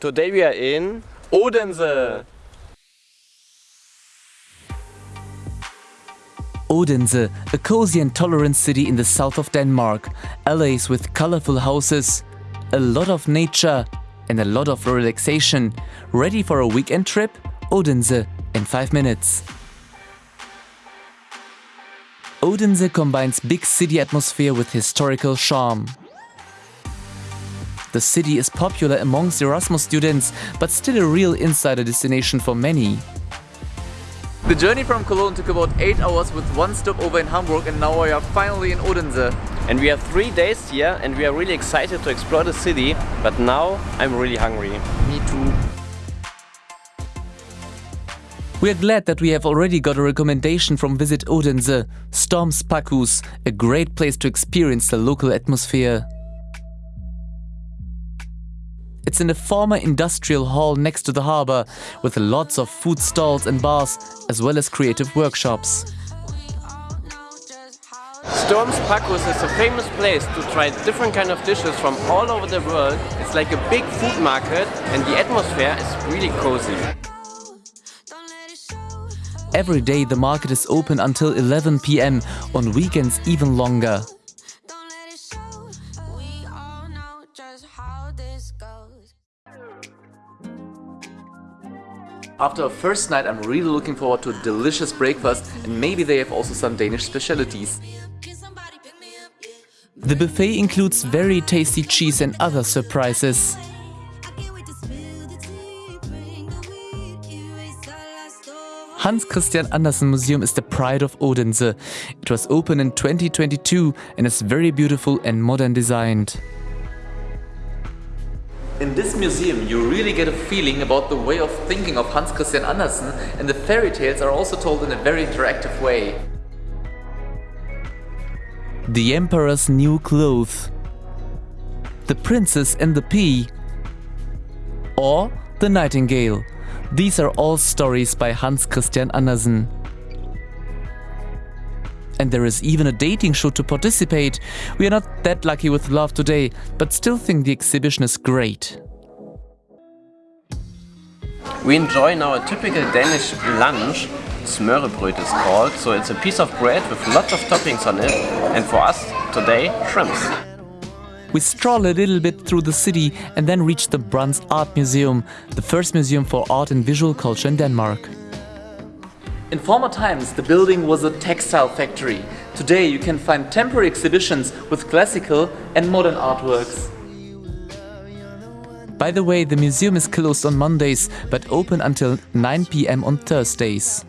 Today we are in Odense. Odense, a cozy and tolerant city in the south of Denmark, allays with colorful houses, a lot of nature and a lot of relaxation. Ready for a weekend trip? Odense in 5 minutes. Odense combines big city atmosphere with historical charm. The city is popular amongst Erasmus students, but still a real insider destination for many. The journey from Cologne took about 8 hours with one stopover in Hamburg and now we are finally in Odense. And we have three days here and we are really excited to explore the city, but now I'm really hungry. Me too. We are glad that we have already got a recommendation from Visit Odense, Storms Pakhus, a great place to experience the local atmosphere. It's in a former industrial hall next to the harbor, with lots of food stalls and bars, as well as creative workshops. Storms Pakhus is a famous place to try different kind of dishes from all over the world. It's like a big food market and the atmosphere is really cozy. Every day the market is open until 11 pm, on weekends even longer. After a first night I'm really looking forward to a delicious breakfast and maybe they have also some Danish specialities. The buffet includes very tasty cheese and other surprises. Hans Christian Andersen Museum is the pride of Odense. It was opened in 2022 and is very beautiful and modern designed. In this museum you really get a feeling about the way of thinking of Hans Christian Andersen and the fairy tales are also told in a very interactive way. The Emperor's New Clothes The Princess and the Pea or The Nightingale. These are all stories by Hans Christian Andersen. And there is even a dating show to participate. We are not that lucky with love today, but still think the exhibition is great. We enjoy now a typical Danish lunch. Smørrebrød is called, so it's a piece of bread with lots of toppings on it. And for us, today, shrimps. We stroll a little bit through the city and then reach the Brandts Art Museum, the first museum for art and visual culture in Denmark. In former times, the building was a textile factory. Today you can find temporary exhibitions with classical and modern artworks. By the way, the museum is closed on Mondays, but open until 9 pm on Thursdays.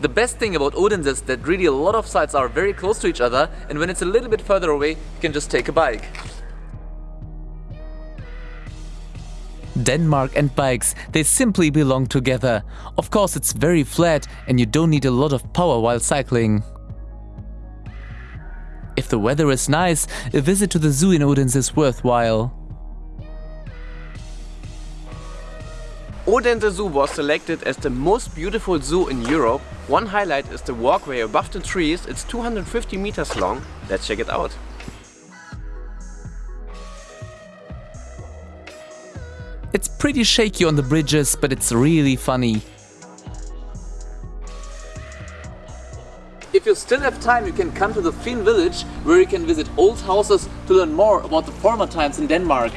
The best thing about Odense is that really a lot of sites are very close to each other and when it's a little bit further away, you can just take a bike. Denmark and bikes, they simply belong together. Of course it's very flat and you don't need a lot of power while cycling. If the weather is nice, a visit to the zoo in Odense is worthwhile. Odense Zoo was selected as the most beautiful zoo in Europe. One highlight is the walkway above the trees. It's 250 meters long. Let's check it out. It's pretty shaky on the bridges, but it's really funny. If you still have time, you can come to the Finn village, where you can visit old houses to learn more about the former times in Denmark.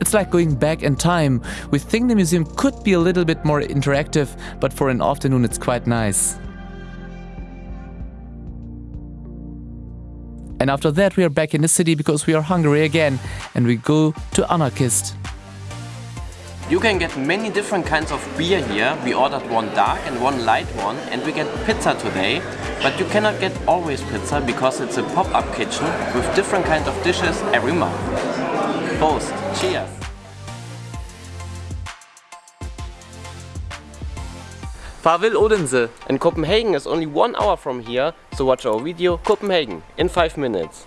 It's like going back in time. We think the museum could be a little bit more interactive, but for an afternoon it's quite nice. And after that we are back in the city because we are hungry again and we go to Anarkist. You can get many different kinds of beer here. We ordered one dark and one light one and we get pizza today. But you cannot get always pizza because it's a pop-up kitchen with different kinds of dishes every month. Prost! Cheers! Farvel Odense! And Copenhagen is only one hour from here, so watch our video Copenhagen in 5 minutes.